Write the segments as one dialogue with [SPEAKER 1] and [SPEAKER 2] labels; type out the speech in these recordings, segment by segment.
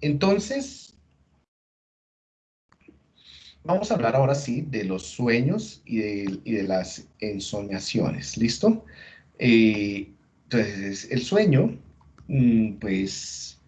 [SPEAKER 1] entonces, vamos a hablar ahora sí de los sueños y de, las ensoñaciones, ¿listo? Eh, entonces, el sueño, mm, pues,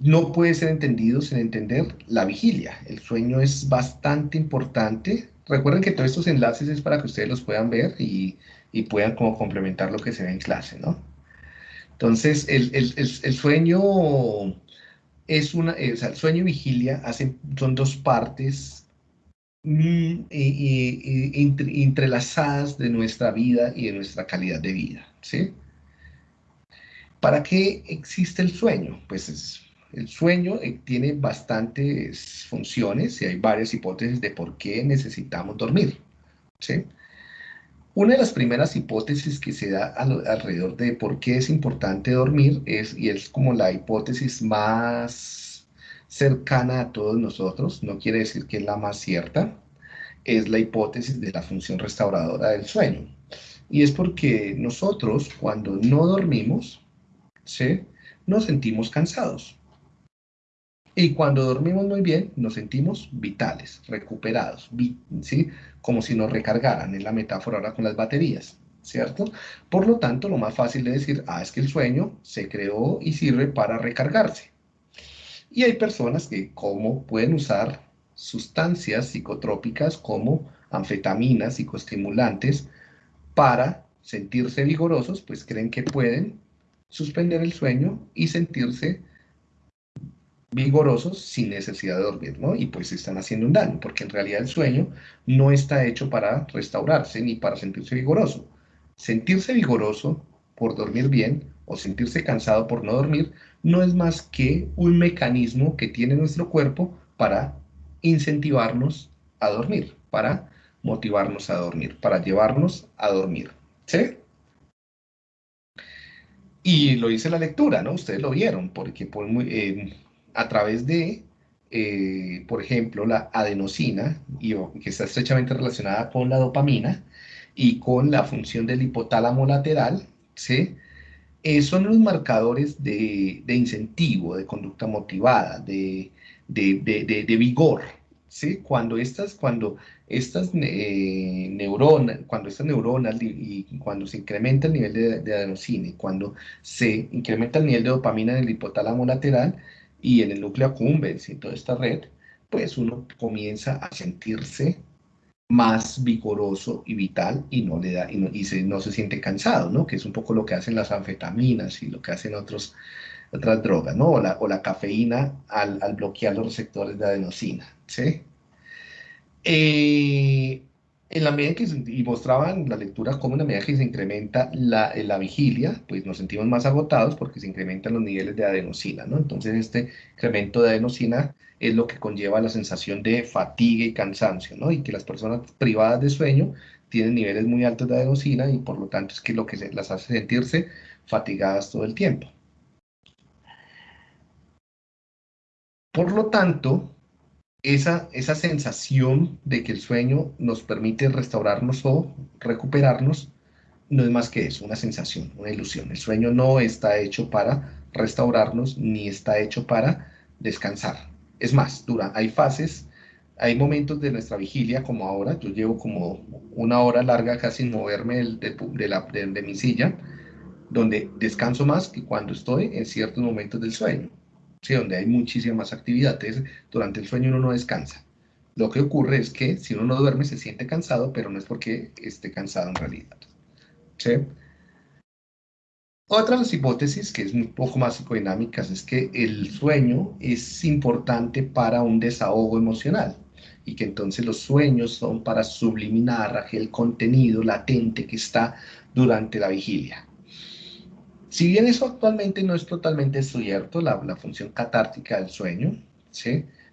[SPEAKER 1] no puede ser entendido sin entender la vigilia. El sueño es bastante importante. Recuerden que todos estos enlaces es para que ustedes los puedan ver y, puedan como complementar lo que se ve en clase, ¿no? Entonces, el, sueño es una, o sea, el sueño y vigilia hacen, son dos partes mm, entrelazadas de nuestra vida y de nuestra calidad de vida, ¿sí? ¿Para qué existe el sueño? Pues es el sueño eh, tiene bastantes funciones y hay varias hipótesis de por qué necesitamos dormir. ¿sí? Una de las primeras hipótesis que se da alrededor de por qué es importante dormir es, y es como la hipótesis más cercana a todos nosotros, no quiere decir que es la más cierta, es la hipótesis de la función restauradora del sueño. Y es porque nosotros cuando no dormimos, ¿sí? nos sentimos cansados. Y cuando dormimos muy bien, nos sentimos vitales, recuperados, ¿sí? Como si nos recargaran, en la metáfora ahora con las baterías, ¿cierto? Por lo tanto, lo más fácil de decir, ah, es que el sueño se creó y sirve para recargarse. Y hay personas que como pueden usar sustancias psicotrópicas como anfetaminas, psicoestimulantes, para sentirse vigorosos, pues creen que pueden suspender el sueño y sentirse vigorosos sin necesidad de dormir, ¿no? Y pues están haciendo un daño, porque en realidad el sueño no está hecho para restaurarse ni para sentirse vigoroso. Sentirse vigoroso por dormir bien o sentirse cansado por no dormir no es más que un mecanismo que tiene nuestro cuerpo para incentivarnos a dormir, para motivarnos a dormir, para llevarnos a dormir, ¿sí? Y lo dice la lectura, ¿no? Ustedes lo vieron, porque por muy, eh, a través de, eh, por ejemplo, la adenosina, y, que está estrechamente relacionada con la dopamina y con la función del hipotálamo lateral, ¿sí? Eh, son los marcadores de, incentivo, de conducta motivada, de, de, vigor, ¿sí? Cuando estas, cuando estas eh, neuronas, cuando estas neuronas y, cuando se incrementa el nivel de, adenosina y cuando se incrementa el nivel de dopamina en el hipotálamo lateral, y en el núcleo accumbens y toda esta red, pues uno comienza a sentirse más vigoroso y vital y no le da y no, se, no se siente cansado, ¿no? Que es un poco lo que hacen las anfetaminas y lo que hacen otros, otras drogas, ¿no? O la, o la cafeína al, al, bloquear los receptores de adenosina, ¿sí? Eh, en la medida que y mostraban la lectura cómo en la medida que se incrementa la, la, vigilia, pues nos sentimos más agotados porque se incrementan los niveles de adenosina, ¿no? Entonces este incremento de adenosina es lo que conlleva la sensación de fatiga y cansancio, ¿no? Y que las personas privadas de sueño tienen niveles muy altos de adenosina y por lo tanto es que lo que las hace sentirse fatigadas todo el tiempo. Por lo tanto, esa, esa sensación de que el sueño nos permite restaurarnos o recuperarnos, no es más que eso, una sensación, una ilusión. El sueño no está hecho para restaurarnos ni está hecho para descansar. Es más, dura, hay fases, hay momentos de nuestra vigilia, como ahora, yo llevo como una hora larga casi sin moverme de, de, la, de mi silla, donde descanso más que cuando estoy en ciertos momentos del sueño. ¿Sí? donde hay muchísima más actividad. durante el sueño uno no descansa. Lo que ocurre es que si uno no duerme se siente cansado, pero no es porque esté cansado en realidad. ¿sí? Otra hipótesis, que es un poco más psicodinámicas, es que el sueño es importante para un desahogo emocional y que entonces los sueños son para subliminar aquel contenido latente que está durante la vigilia. Si bien eso actualmente no es totalmente cierto, la, función catártica del sueño,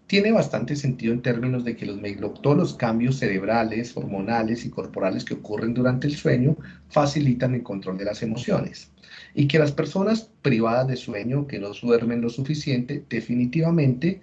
[SPEAKER 1] tiene bastante sentido en términos de que los, todos los cambios cerebrales, hormonales y corporales que ocurren durante el sueño facilitan el control de las emociones. Y que las personas privadas de sueño, que no duermen lo suficiente, definitivamente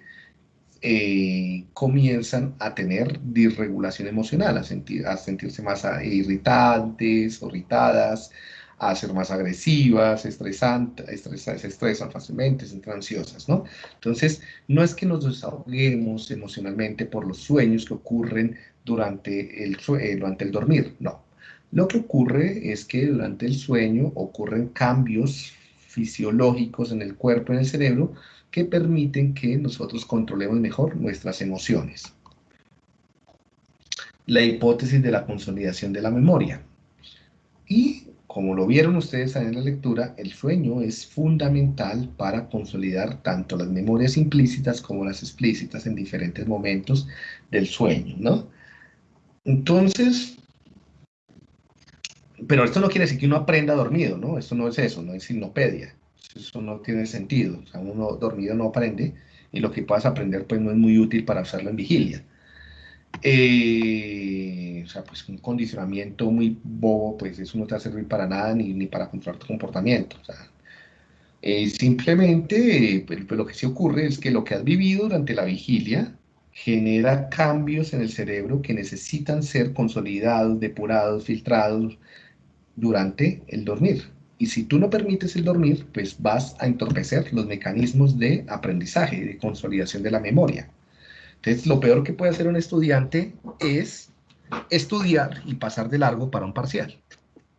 [SPEAKER 1] eh, comienzan a tener disregulación emocional, a, a sentirse más irritantes irritadas, a ser más agresivas, estresantes, se estresan fácilmente, se entran ansiosas, ¿no? Entonces, no es que nos desahoguemos emocionalmente por los sueños que ocurren durante el, eh, durante el dormir, no. Lo que ocurre es que durante el sueño ocurren cambios fisiológicos en el cuerpo, en el cerebro, que permiten que nosotros controlemos mejor nuestras emociones. La hipótesis de la consolidación de la memoria. Y como lo vieron ustedes en la lectura, el sueño es fundamental para consolidar tanto las memorias implícitas como las explícitas en diferentes momentos del sueño, ¿no? Entonces, pero esto no quiere decir que uno aprenda dormido, ¿no? Esto no es eso, no es sinopedia. Eso no tiene sentido. Uno dormido no aprende y lo que puedas aprender pues no es muy útil para hacerlo en vigilia. Eh, o sea, pues un condicionamiento muy bobo, pues eso no te va a servir para nada ni, ni para controlar tu comportamiento. O sea, eh, simplemente pues, pues, lo que sí ocurre es que lo que has vivido durante la vigilia genera cambios en el cerebro que necesitan ser consolidados, depurados, filtrados, durante el dormir. Y si tú no permites el dormir, pues vas a entorpecer los mecanismos de aprendizaje de consolidación de la memoria. Entonces, lo peor que puede hacer un estudiante es estudiar y pasar de largo para un parcial.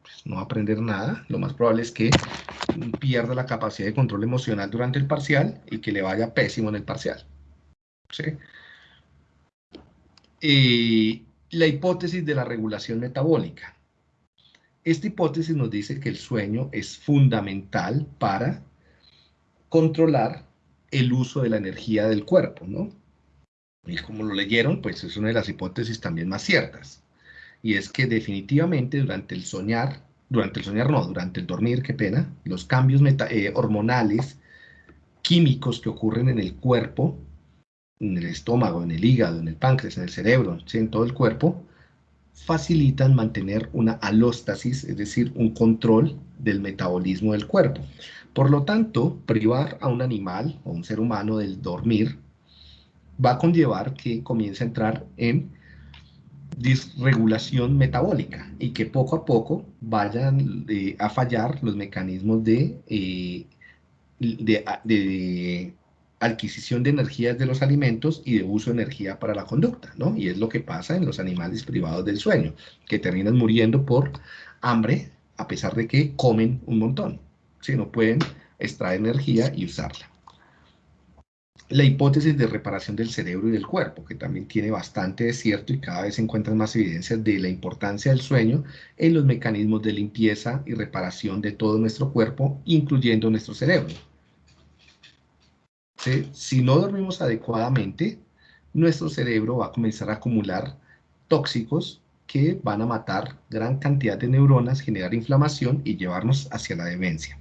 [SPEAKER 1] Pues, no aprender nada, lo más probable es que pierda la capacidad de control emocional durante el parcial y que le vaya pésimo en el parcial. La hipótesis de la regulación metabólica. Esta hipótesis nos dice que el sueño es fundamental para controlar el uso de la energía del cuerpo, ¿no? Y como lo leyeron, pues es una de las hipótesis también más ciertas. Y es que definitivamente durante el soñar, durante el soñar no, durante el dormir, qué pena, los cambios eh, hormonales, químicos que ocurren en el cuerpo, en el estómago, en el hígado, en el páncreas, en el cerebro, en todo el cuerpo, facilitan mantener una alóstasis, es decir, un control del metabolismo del cuerpo. Por lo tanto, privar a un animal o un ser humano del dormir va a conllevar que comience a entrar en disregulación metabólica y que poco a poco vayan eh, a fallar los mecanismos de, eh, de adquisición de energías de los alimentos y de uso de energía para la conducta, ¿no? Y es lo que pasa en los animales privados del sueño, que terminan muriendo por hambre a pesar de que comen un montón, si no pueden extraer energía y usarla. La hipótesis de reparación del cerebro y del cuerpo, que también tiene bastante de cierto y cada vez se encuentran más evidencias de la importancia del sueño en los mecanismos de limpieza y reparación de todo nuestro cuerpo, incluyendo nuestro cerebro. Si no dormimos adecuadamente, nuestro cerebro va a comenzar a acumular tóxicos que van a matar gran cantidad de neuronas, generar inflamación y llevarnos hacia la demencia.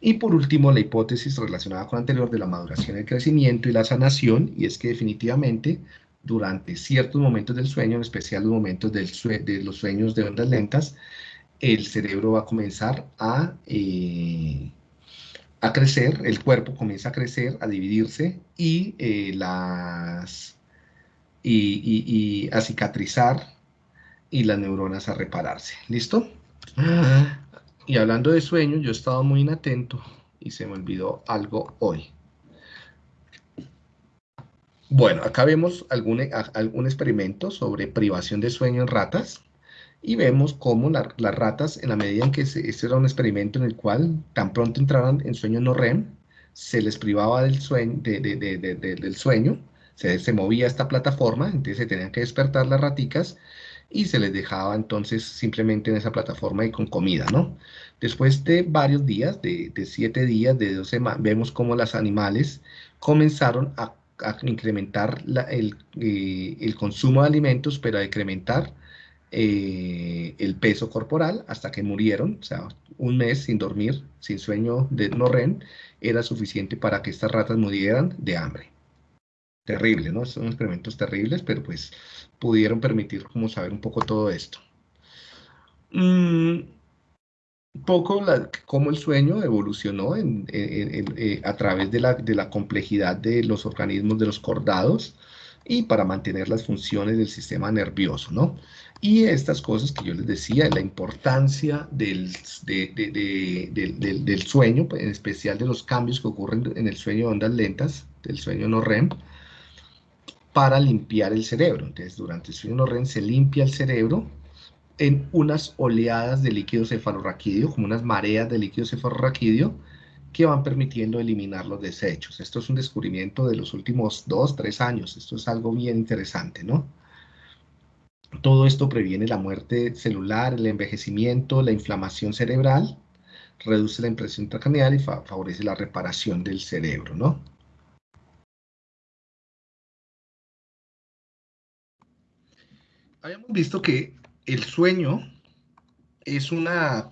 [SPEAKER 1] Y por último, la hipótesis relacionada con anterior de la maduración, el crecimiento y la sanación, y es que definitivamente durante ciertos momentos del sueño, en especial los momentos del de los sueños de ondas lentas, el cerebro va a comenzar a eh, a crecer, el cuerpo comienza a crecer, a dividirse y, eh, las, y, a cicatrizar y las neuronas a repararse. ¿Listo? Y hablando de sueño, yo he estado muy inatento y se me olvidó algo hoy. Bueno, acá vemos algún, algún experimento sobre privación de sueño en ratas y vemos cómo las ratas, en la medida en que este era un experimento en el cual tan pronto entraban en sueño no REM, se les privaba del sueño, se, se, movía esta plataforma, entonces se tenían que despertar las raticas y se les dejaba entonces simplemente en esa plataforma y con comida, ¿no? Después de varios días, de, siete días, de 12 semanas, vemos cómo los animales comenzaron a, incrementar el, eh, el, consumo de alimentos, pero a incrementar eh, el peso corporal hasta que murieron, o sea, un mes sin dormir, sin sueño de no REM, era suficiente para que estas ratas murieran de hambre. Terrible, ¿no? Son experimentos terribles, pero pues pudieron permitir como saber un poco todo esto. Un mm, poco cómo el sueño evolucionó eh, a través de la, de la complejidad de los organismos de los cordados y para mantener las funciones del sistema nervioso, ¿no? Y estas cosas que yo les decía, la importancia del, del, sueño, en especial de los cambios que ocurren en el sueño de ondas lentas, del sueño no REM, para limpiar el cerebro. Entonces, durante el sueño REM se limpia el cerebro en unas oleadas de líquido cefalorraquídeo, como unas mareas de líquido cefalorraquídeo, que van permitiendo eliminar los desechos. Esto es un descubrimiento de los últimos dos, tres años. Esto es algo bien interesante, ¿no? Todo esto previene la muerte celular, el envejecimiento, la inflamación cerebral, reduce la impresión intracraneal y favorece la reparación del cerebro, ¿no? Habíamos visto que el sueño es una,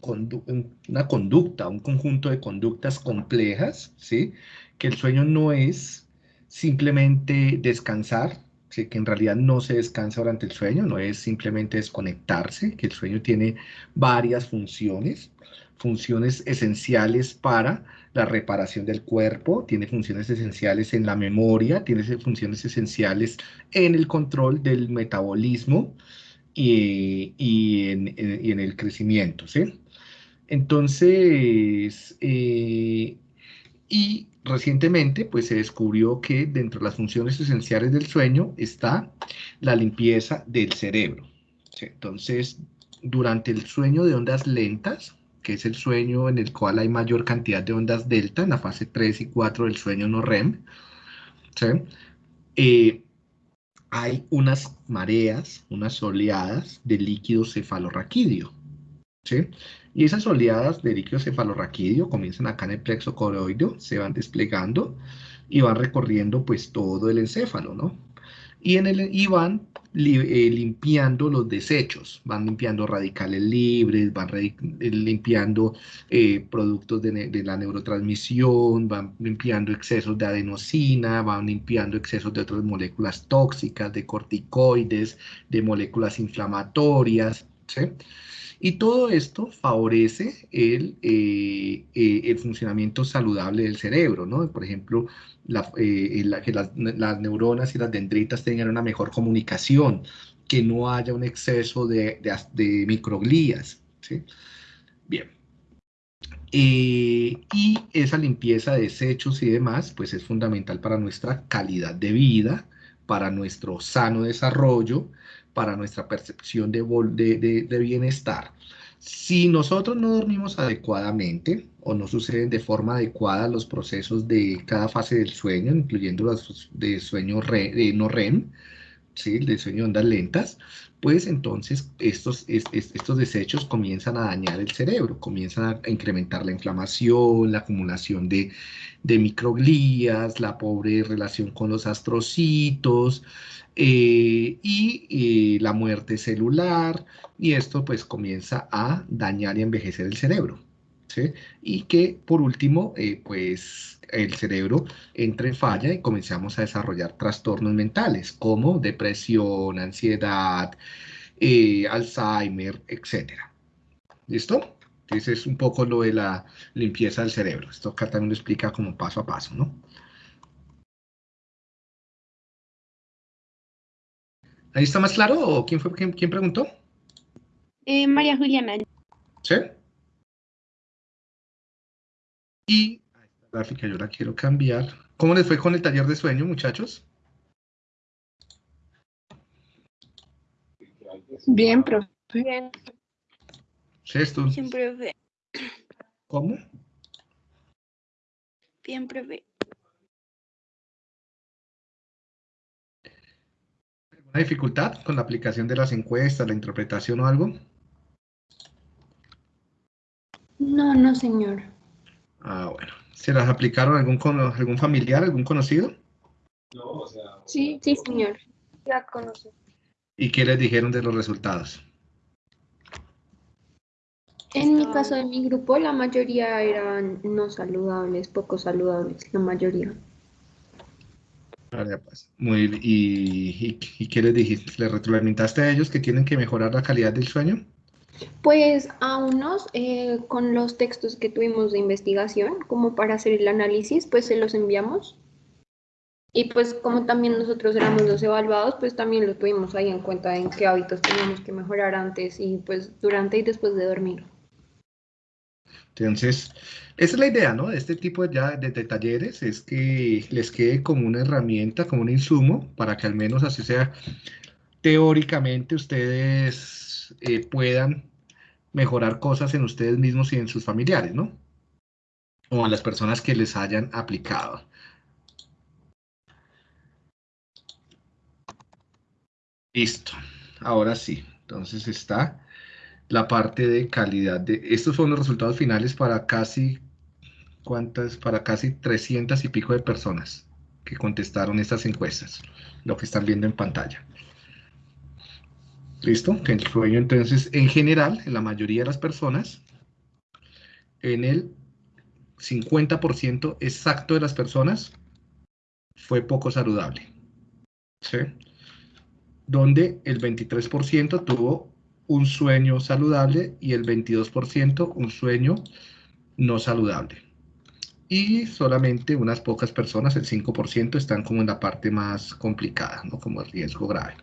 [SPEAKER 1] una conducta, un conjunto de conductas complejas, ¿sí? Que el sueño no es simplemente descansar, que en realidad no se descansa durante el sueño, no es simplemente desconectarse, que el sueño tiene varias funciones, funciones esenciales para la reparación del cuerpo, tiene funciones esenciales en la memoria, tiene funciones esenciales en el control del metabolismo y, en, el crecimiento, ¿sí? Entonces, eh, y recientemente pues se descubrió que dentro de las funciones esenciales del sueño está la limpieza del cerebro. Entonces, durante el sueño de ondas lentas, que es el sueño en el cual hay mayor cantidad de ondas delta, en la fase 3 y 4 del sueño no REM, eh, hay unas mareas, unas oleadas de líquido cefalorraquídeo. ¿sí? Y esas oleadas de líquido cefalorraquídeo comienzan acá en el plexo coroideo, se van desplegando y van recorriendo pues todo el encéfalo, ¿no? Y, en el, y van eh, limpiando los desechos, van limpiando radicales libres, van eh, limpiando eh, productos de, de, la neurotransmisión, van limpiando excesos de adenosina, van limpiando excesos de otras moléculas tóxicas, de corticoides, de moléculas inflamatorias, Y todo esto favorece el, eh, eh, el funcionamiento saludable del cerebro, ¿no? Por ejemplo, eh, que las, neuronas y las dendritas tengan una mejor comunicación, que no haya un exceso de, de, microglías, ¿sí? Bien. y esa limpieza de desechos y demás, pues es fundamental para nuestra calidad de vida, para nuestro sano desarrollo, para nuestra percepción de, de, bienestar. Si nosotros no dormimos adecuadamente o no suceden de forma adecuada los procesos de cada fase del sueño, incluyendo los de sueño no REM, ¿sí? de sueño de ondas lentas, pues entonces estos, estos desechos comienzan a dañar el cerebro, comienzan a incrementar la inflamación, la acumulación de, de microglías, la pobre relación con los astrocitos, eh, y eh, la muerte celular, y esto pues comienza a dañar y envejecer el cerebro. Y que por último, eh, pues el cerebro entra en falla y comenzamos a desarrollar trastornos mentales como depresión, ansiedad, Alzheimer, etc. ¿Listo? Entonces es un poco lo de la limpieza del cerebro. Esto acá también lo explica como paso a paso, ¿no? ¿Ahí está más claro o quién fue quién, preguntó?
[SPEAKER 2] Eh, María Juliana.
[SPEAKER 1] ¿Sí? Y esta gráfica yo la quiero cambiar. ¿Cómo les fue con el taller de sueño, muchachos?
[SPEAKER 2] Bien, profe. Bien.
[SPEAKER 1] ¿Sí, esto?
[SPEAKER 2] Bien, profe.
[SPEAKER 1] ¿Cómo?
[SPEAKER 2] Bien, profe.
[SPEAKER 1] ¿Una dificultad con la aplicación de las encuestas, la interpretación o algo?
[SPEAKER 2] No, no, señor.
[SPEAKER 1] Ah, bueno. ¿Se las aplicaron algún, algún familiar, algún conocido?
[SPEAKER 2] No, o sea... Sí, sí, señor. Ya conozco.
[SPEAKER 1] ¿Y qué les dijeron de los resultados?
[SPEAKER 2] En mi caso, de mi grupo, la mayoría eran no saludables, poco saludables, la mayoría.
[SPEAKER 1] Pues. Muy, y, y, qué les dijiste? ¿Le retroalimentaste a ellos que tienen que mejorar la calidad del sueño?
[SPEAKER 2] Pues a unos, eh, con los textos que tuvimos de investigación, como para hacer el análisis, pues se los enviamos. Y pues como también nosotros éramos los evaluados, pues también lo tuvimos ahí en cuenta en qué hábitos teníamos que mejorar antes y pues durante y después de dormir.
[SPEAKER 1] Entonces, esa es la idea, ¿no? De este tipo de, ya, de, talleres, es que les quede como una herramienta, como un insumo, para que al menos así sea, teóricamente ustedes eh, puedan mejorar cosas en ustedes mismos y en sus familiares, ¿no? O a las personas que les hayan aplicado. Listo. Ahora sí. Entonces está la parte de calidad. De, estos son los resultados finales para casi, ¿cuántas? Para casi 300 y pico de personas que contestaron estas encuestas, lo que están viendo en pantalla. ¿Listo? El sueño entonces, en general, en la mayoría de las personas, en el 50% exacto de las personas, fue poco saludable. ¿Sí? Donde el 23% tuvo un sueño saludable y el 22% un sueño no saludable. Y solamente unas pocas personas, el 5%, están como en la parte más complicada, ¿no? como el riesgo grave.